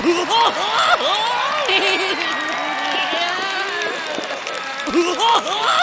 う わ